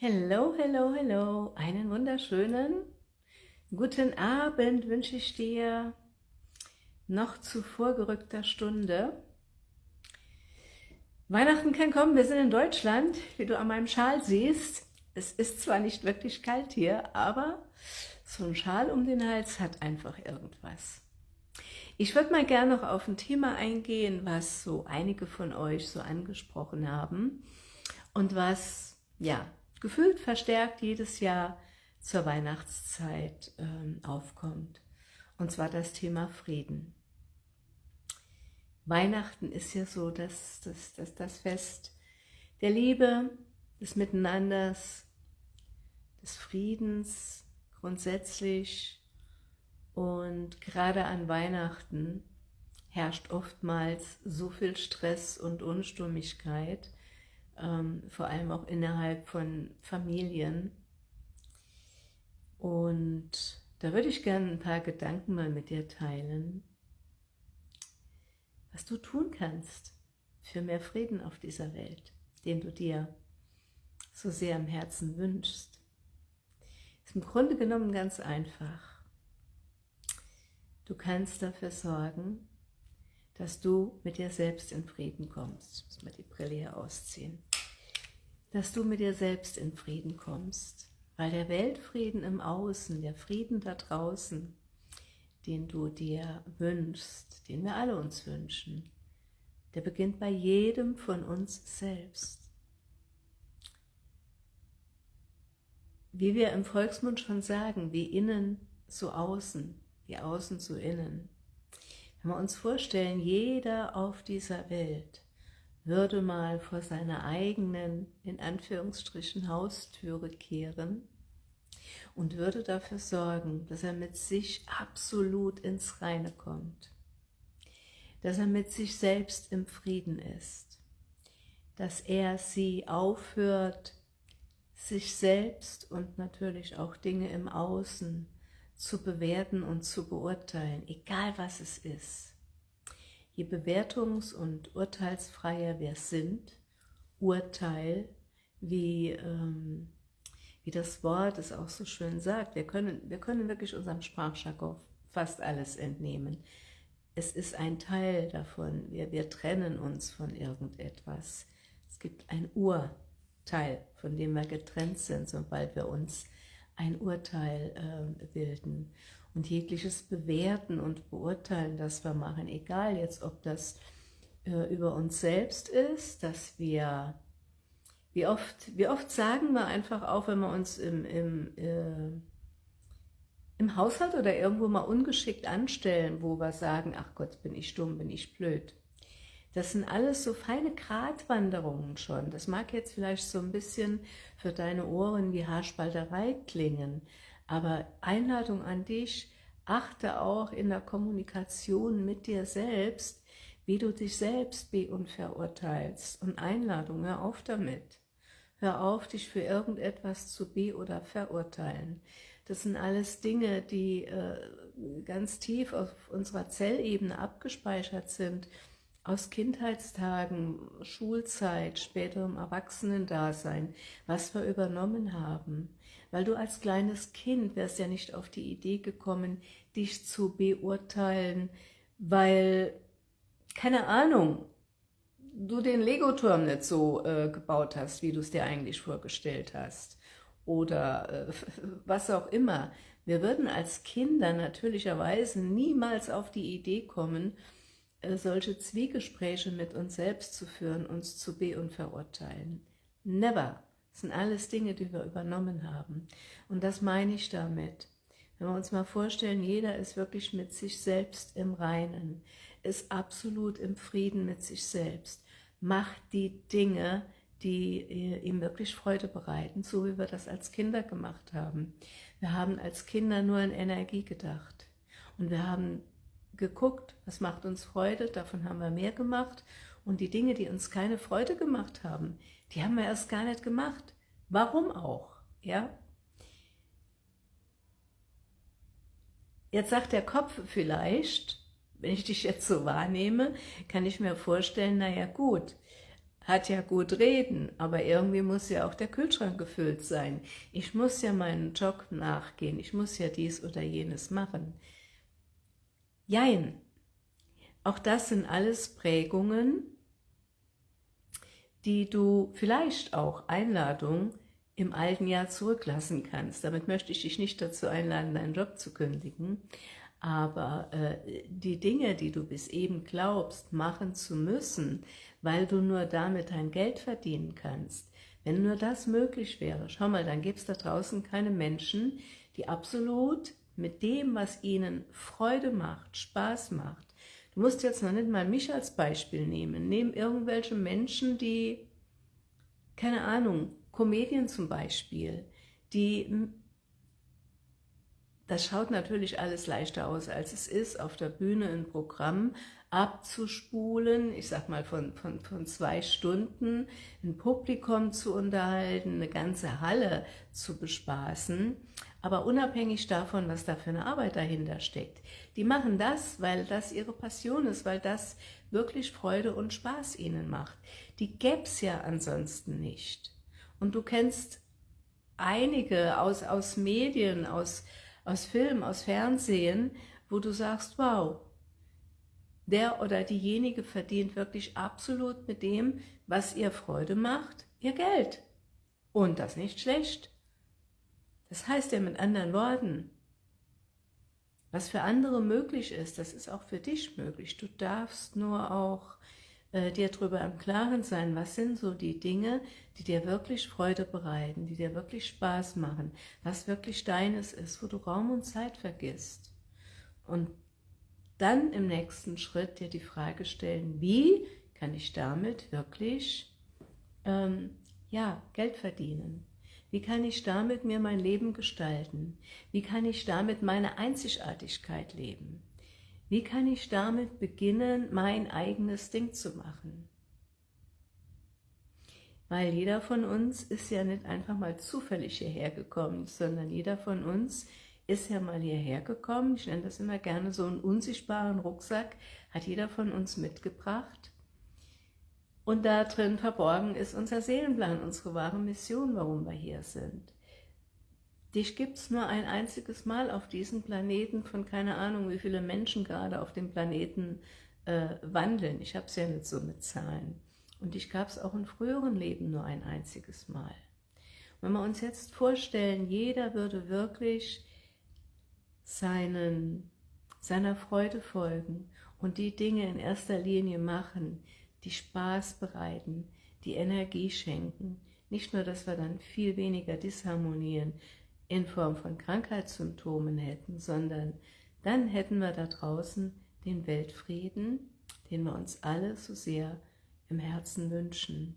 Hello, hello, hello. Einen wunderschönen guten Abend wünsche ich dir noch zu vorgerückter Stunde. Weihnachten kann kommen, wir sind in Deutschland, wie du an meinem Schal siehst. Es ist zwar nicht wirklich kalt hier, aber so ein Schal um den Hals hat einfach irgendwas. Ich würde mal gerne noch auf ein Thema eingehen, was so einige von euch so angesprochen haben und was, ja, gefühlt verstärkt jedes Jahr zur Weihnachtszeit ähm, aufkommt. Und zwar das Thema Frieden. Weihnachten ist ja so das, das, das, das Fest der Liebe, des Miteinanders, des Friedens grundsätzlich. Und gerade an Weihnachten herrscht oftmals so viel Stress und Unstimmigkeit, ähm, vor allem auch innerhalb von Familien. Und da würde ich gerne ein paar Gedanken mal mit dir teilen, was du tun kannst für mehr Frieden auf dieser Welt, den du dir so sehr am Herzen wünschst. Ist im Grunde genommen ganz einfach. Du kannst dafür sorgen, dass du mit dir selbst in Frieden kommst. Ich muss mal die Brille hier ausziehen dass du mit dir selbst in Frieden kommst, weil der Weltfrieden im Außen, der Frieden da draußen, den du dir wünschst, den wir alle uns wünschen, der beginnt bei jedem von uns selbst. Wie wir im Volksmund schon sagen, wie innen so außen, wie außen so innen. Wenn wir uns vorstellen, jeder auf dieser Welt würde mal vor seiner eigenen, in Anführungsstrichen, Haustüre kehren und würde dafür sorgen, dass er mit sich absolut ins Reine kommt, dass er mit sich selbst im Frieden ist, dass er sie aufhört, sich selbst und natürlich auch Dinge im Außen zu bewerten und zu beurteilen, egal was es ist Je bewertungs- und urteilsfreier wir sind, Urteil, wie, ähm, wie das Wort es auch so schön sagt, wir können, wir können wirklich unserem Sprachjargon fast alles entnehmen. Es ist ein Teil davon, wir, wir trennen uns von irgendetwas. Es gibt ein Urteil, von dem wir getrennt sind, sobald wir uns ein Urteil äh, bilden und jegliches Bewerten und Beurteilen, das wir machen, egal jetzt, ob das äh, über uns selbst ist, dass wir, wie oft, wie oft sagen wir einfach auch, wenn wir uns im, im, äh, im Haushalt oder irgendwo mal ungeschickt anstellen, wo wir sagen, ach Gott, bin ich dumm, bin ich blöd. Das sind alles so feine Gratwanderungen schon. Das mag jetzt vielleicht so ein bisschen für deine Ohren wie Haarspalterei klingen, aber Einladung an dich, achte auch in der Kommunikation mit dir selbst, wie du dich selbst be- und verurteilst. Und Einladung, hör auf damit. Hör auf, dich für irgendetwas zu be- oder verurteilen. Das sind alles Dinge, die äh, ganz tief auf unserer Zellebene abgespeichert sind, aus Kindheitstagen, Schulzeit, späterem Erwachsenendasein, was wir übernommen haben. Weil du als kleines Kind wärst ja nicht auf die Idee gekommen, dich zu beurteilen, weil, keine Ahnung, du den Lego-Turm nicht so äh, gebaut hast, wie du es dir eigentlich vorgestellt hast. Oder äh, was auch immer. Wir würden als Kinder natürlicherweise niemals auf die Idee kommen, äh, solche Zwiegespräche mit uns selbst zu führen, uns zu be- und verurteilen. Never. Das sind alles Dinge, die wir übernommen haben. Und das meine ich damit. Wenn wir uns mal vorstellen, jeder ist wirklich mit sich selbst im Reinen, ist absolut im Frieden mit sich selbst, macht die Dinge, die äh, ihm wirklich Freude bereiten, so wie wir das als Kinder gemacht haben. Wir haben als Kinder nur in Energie gedacht. Und wir haben geguckt, was macht uns Freude, davon haben wir mehr gemacht. Und die Dinge, die uns keine Freude gemacht haben, die haben wir erst gar nicht gemacht. Warum auch? Ja? Jetzt sagt der Kopf vielleicht, wenn ich dich jetzt so wahrnehme, kann ich mir vorstellen, naja gut, hat ja gut reden, aber irgendwie muss ja auch der Kühlschrank gefüllt sein. Ich muss ja meinen Job nachgehen, ich muss ja dies oder jenes machen. Jein, auch das sind alles Prägungen, die du vielleicht auch Einladung im alten Jahr zurücklassen kannst. Damit möchte ich dich nicht dazu einladen, deinen Job zu kündigen, aber äh, die Dinge, die du bis eben glaubst, machen zu müssen, weil du nur damit dein Geld verdienen kannst, wenn nur das möglich wäre, schau mal, dann gibt es da draußen keine Menschen, die absolut mit dem, was ihnen Freude macht, Spaß macht. Du musst jetzt noch nicht mal mich als Beispiel nehmen. Nehmen irgendwelche Menschen, die, keine Ahnung, Comedien zum Beispiel, die das schaut natürlich alles leichter aus, als es ist, auf der Bühne ein Programm abzuspulen, ich sag mal von, von, von zwei Stunden, ein Publikum zu unterhalten, eine ganze Halle zu bespaßen, aber unabhängig davon, was da für eine Arbeit dahinter steckt. Die machen das, weil das ihre Passion ist, weil das wirklich Freude und Spaß ihnen macht. Die gäb's ja ansonsten nicht. Und du kennst einige aus, aus Medien, aus, aus Film, aus Fernsehen, wo du sagst, wow, der oder diejenige verdient wirklich absolut mit dem, was ihr Freude macht, ihr Geld. Und das nicht schlecht. Das heißt ja mit anderen Worten, was für andere möglich ist, das ist auch für dich möglich. Du darfst nur auch äh, dir darüber im Klaren sein, was sind so die Dinge, die dir wirklich Freude bereiten, die dir wirklich Spaß machen, was wirklich deines ist, wo du Raum und Zeit vergisst. Und dann im nächsten Schritt dir die Frage stellen, wie kann ich damit wirklich ähm, ja, Geld verdienen? Wie kann ich damit mir mein Leben gestalten? Wie kann ich damit meine Einzigartigkeit leben? Wie kann ich damit beginnen, mein eigenes Ding zu machen? Weil jeder von uns ist ja nicht einfach mal zufällig hierher gekommen, sondern jeder von uns ist ja mal hierher gekommen. Ich nenne das immer gerne so einen unsichtbaren Rucksack, hat jeder von uns mitgebracht. Und da drin verborgen ist unser Seelenplan, unsere wahre Mission, warum wir hier sind. Dich gibt es nur ein einziges Mal auf diesem Planeten von keine Ahnung, wie viele Menschen gerade auf dem Planeten äh, wandeln. Ich habe es ja nicht so mit Zahlen. Und dich gab es auch in früheren Leben nur ein einziges Mal. Wenn wir uns jetzt vorstellen, jeder würde wirklich seinen, seiner Freude folgen und die Dinge in erster Linie machen, die Spaß bereiten, die Energie schenken. Nicht nur, dass wir dann viel weniger Disharmonien, in Form von Krankheitssymptomen hätten, sondern dann hätten wir da draußen den Weltfrieden, den wir uns alle so sehr im Herzen wünschen.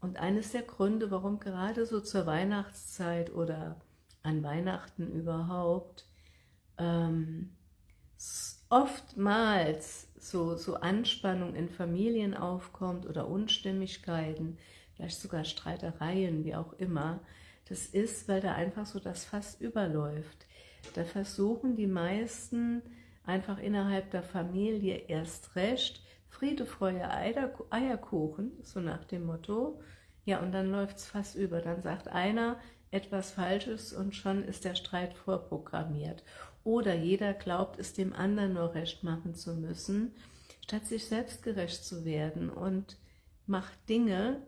Und eines der Gründe, warum gerade so zur Weihnachtszeit oder an Weihnachten überhaupt ähm, oftmals so, so Anspannung in Familien aufkommt oder Unstimmigkeiten, vielleicht sogar Streitereien, wie auch immer, das ist, weil da einfach so das Fass überläuft. Da versuchen die meisten einfach innerhalb der Familie erst recht, Friede, Freude, Eierkuchen, so nach dem Motto, ja, und dann läuft es fast über. Dann sagt einer etwas Falsches und schon ist der Streit vorprogrammiert. Oder jeder glaubt, es dem anderen nur recht machen zu müssen, statt sich selbst gerecht zu werden und macht Dinge,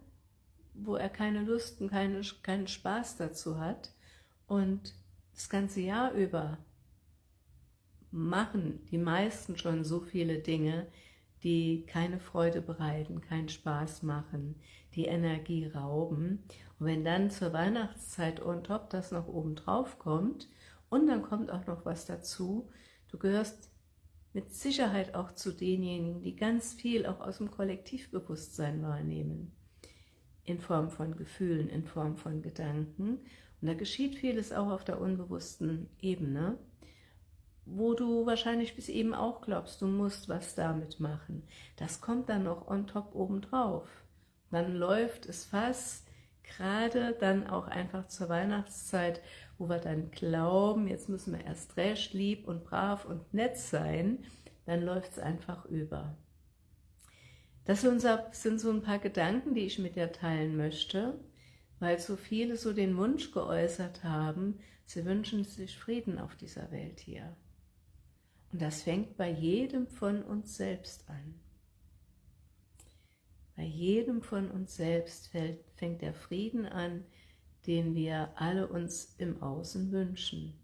wo er keine Lust und keine, keinen Spaß dazu hat. Und das ganze Jahr über machen die meisten schon so viele Dinge, die keine Freude bereiten, keinen Spaß machen, die Energie rauben. Und wenn dann zur Weihnachtszeit on top das noch oben drauf kommt und dann kommt auch noch was dazu, du gehörst mit Sicherheit auch zu denjenigen, die ganz viel auch aus dem Kollektivbewusstsein wahrnehmen in Form von Gefühlen, in Form von Gedanken. Und da geschieht vieles auch auf der unbewussten Ebene, wo du wahrscheinlich bis eben auch glaubst, du musst was damit machen. Das kommt dann noch on top obendrauf. Dann läuft es fast gerade dann auch einfach zur Weihnachtszeit, wo wir dann glauben, jetzt müssen wir erst recht lieb und brav und nett sein, dann läuft es einfach über. Das sind so ein paar Gedanken, die ich mit dir teilen möchte, weil so viele so den Wunsch geäußert haben, sie wünschen sich Frieden auf dieser Welt hier. Und das fängt bei jedem von uns selbst an. Bei jedem von uns selbst fängt der Frieden an, den wir alle uns im Außen wünschen.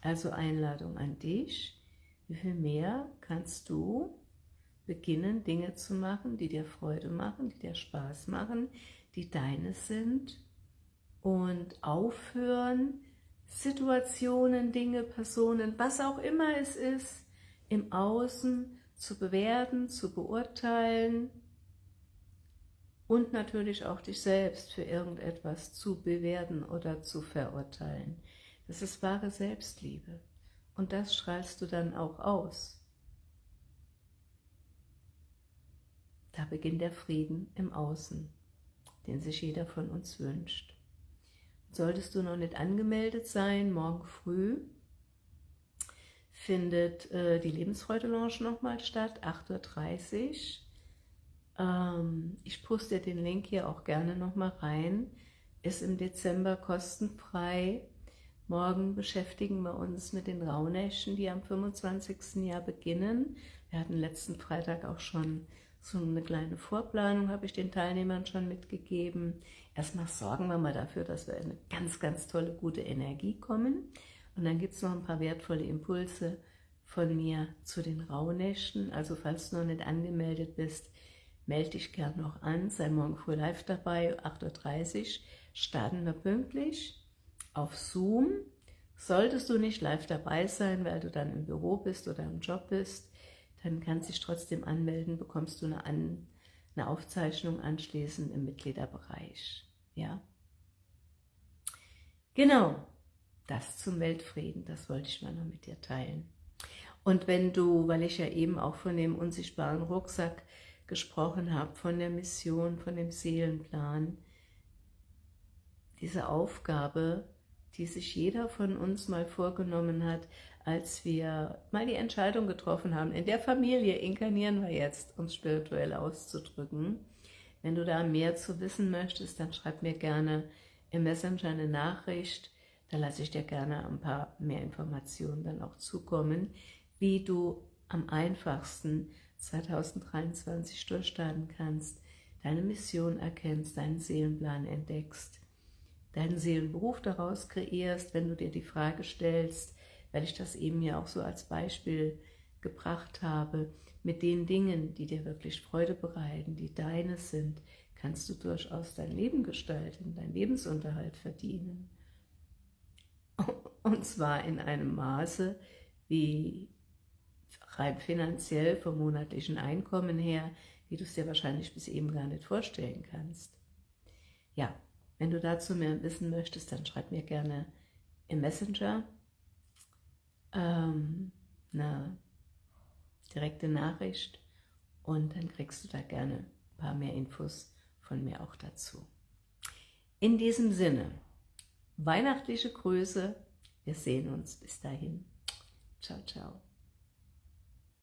Also Einladung an dich, wie viel mehr kannst du beginnen, Dinge zu machen, die dir Freude machen, die dir Spaß machen, die deines sind und aufhören, Situationen, Dinge, Personen, was auch immer es ist, im Außen zu bewerten, zu beurteilen und natürlich auch dich selbst für irgendetwas zu bewerten oder zu verurteilen. Das ist wahre Selbstliebe und das strahlst du dann auch aus. Da beginnt der Frieden im Außen, den sich jeder von uns wünscht. Solltest du noch nicht angemeldet sein, morgen früh findet äh, die Lebensfreude-Lounge nochmal statt, 8.30 Uhr. Ähm, ich poste den Link hier auch gerne nochmal rein. Ist im Dezember kostenfrei. Morgen beschäftigen wir uns mit den Rauhnächten, die am 25. Jahr beginnen. Wir hatten letzten Freitag auch schon so eine kleine Vorplanung habe ich den Teilnehmern schon mitgegeben. Erstmal sorgen wir mal dafür, dass wir in eine ganz, ganz tolle, gute Energie kommen. Und dann gibt es noch ein paar wertvolle Impulse von mir zu den Rauhnächten. Also falls du noch nicht angemeldet bist, melde dich gern noch an. Sei morgen früh live dabei, 8.30 Uhr. Starten wir pünktlich auf Zoom. Solltest du nicht live dabei sein, weil du dann im Büro bist oder im Job bist, dann kannst du dich trotzdem anmelden, bekommst du eine, An eine Aufzeichnung anschließend im Mitgliederbereich. Ja, Genau, das zum Weltfrieden, das wollte ich mal noch mit dir teilen. Und wenn du, weil ich ja eben auch von dem unsichtbaren Rucksack gesprochen habe, von der Mission, von dem Seelenplan, diese Aufgabe, die sich jeder von uns mal vorgenommen hat, als wir mal die Entscheidung getroffen haben, in der Familie inkarnieren wir jetzt, es spirituell auszudrücken. Wenn du da mehr zu wissen möchtest, dann schreib mir gerne im Messenger eine Nachricht, da lasse ich dir gerne ein paar mehr Informationen dann auch zukommen, wie du am einfachsten 2023 durchstarten kannst, deine Mission erkennst, deinen Seelenplan entdeckst, deinen Seelenberuf daraus kreierst, wenn du dir die Frage stellst, weil ich das eben ja auch so als Beispiel gebracht habe, mit den Dingen, die dir wirklich Freude bereiten, die deines sind, kannst du durchaus dein Leben gestalten, deinen Lebensunterhalt verdienen. Und zwar in einem Maße, wie rein finanziell vom monatlichen Einkommen her, wie du es dir wahrscheinlich bis eben gar nicht vorstellen kannst. Ja, wenn du dazu mehr wissen möchtest, dann schreib mir gerne im Messenger ähm, eine direkte Nachricht und dann kriegst du da gerne ein paar mehr Infos von mir auch dazu. In diesem Sinne, weihnachtliche Grüße, wir sehen uns bis dahin. Ciao, ciao.